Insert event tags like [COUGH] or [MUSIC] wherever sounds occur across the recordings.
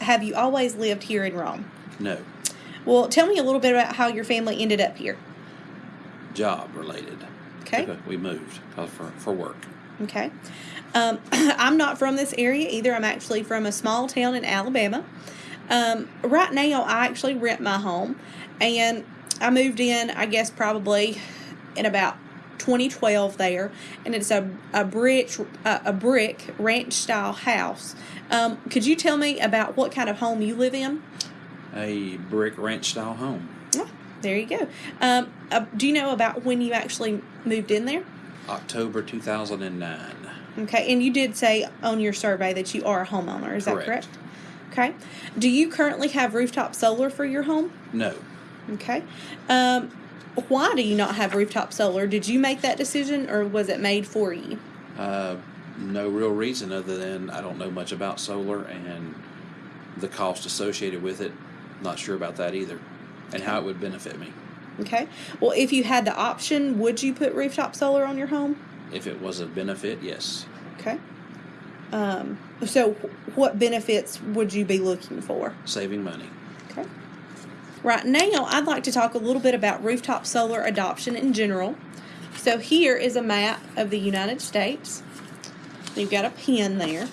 Have you always lived here in Rome? No. Well, tell me a little bit about how your family ended up here. Job related. Okay. We moved for, for work. Okay. Um, [CLEARS THROAT] I'm not from this area either. I'm actually from a small town in Alabama. Um, right now, I actually rent my home, and I moved in, I guess, probably in about 2012 there, and it's a a brick a, a brick ranch style house. Um, could you tell me about what kind of home you live in? A brick ranch style home. Oh, there you go. Um, uh, do you know about when you actually moved in there? October 2009. Okay, and you did say on your survey that you are a homeowner. Is that Correct. correct? Okay. Do you currently have rooftop solar for your home? No. Okay. Um, why do you not have rooftop solar? Did you make that decision or was it made for you? Uh, no real reason other than I don't know much about solar and the cost associated with it. Not sure about that either. And how it would benefit me. Okay. Well, if you had the option, would you put rooftop solar on your home? If it was a benefit, yes. Okay. Um, so, what benefits would you be looking for? Saving money. Okay. Right now, I'd like to talk a little bit about rooftop solar adoption in general. So, here is a map of the United States. You've got a pin there.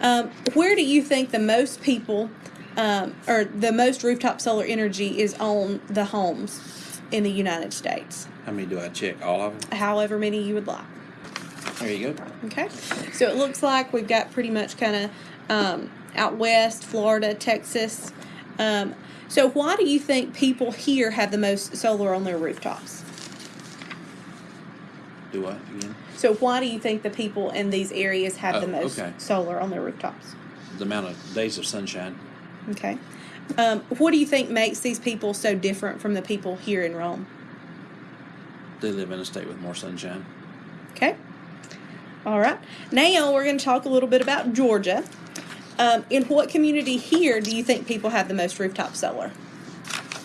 Um, where do you think the most people, um, or the most rooftop solar energy is on the homes in the United States? How many do I check? All of them? However many you would like. There you go. Okay, so it looks like we've got pretty much kind of um, out west, Florida, Texas. Um, so, why do you think people here have the most solar on their rooftops? Do I again? So, why do you think the people in these areas have the Oh, most okay. solar on their rooftops? The amount of days of sunshine. Okay, um, what do you think makes these people so different from the people here in Rome? They live in a state with more sunshine. Okay. All right. Now we're going to talk a little bit about Georgia. Um, in what community here do you think people have the most rooftop solar?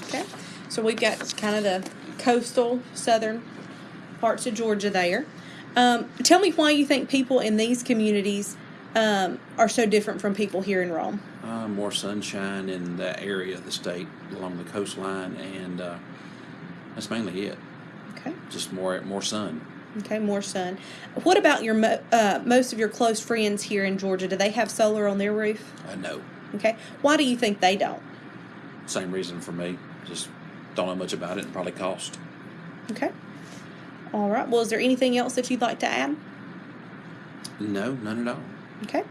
Okay. So we've got kind of the coastal southern parts of Georgia there. Um, tell me why you think people in these communities um, are so different from people here in Rome. Uh, more sunshine in that area of the state along the coastline, and uh, that's mainly it. Okay. Just more more sun. Okay, more sun. What about your mo- uh, most of your close friends here in Georgia? Do they have solar on their roof? I know. Okay. Why do you think they don't? Same reason for me. Just don't know much about it and probably cost. Okay. All right. Well, is there anything else that you'd like to add? No, none at all. Okay.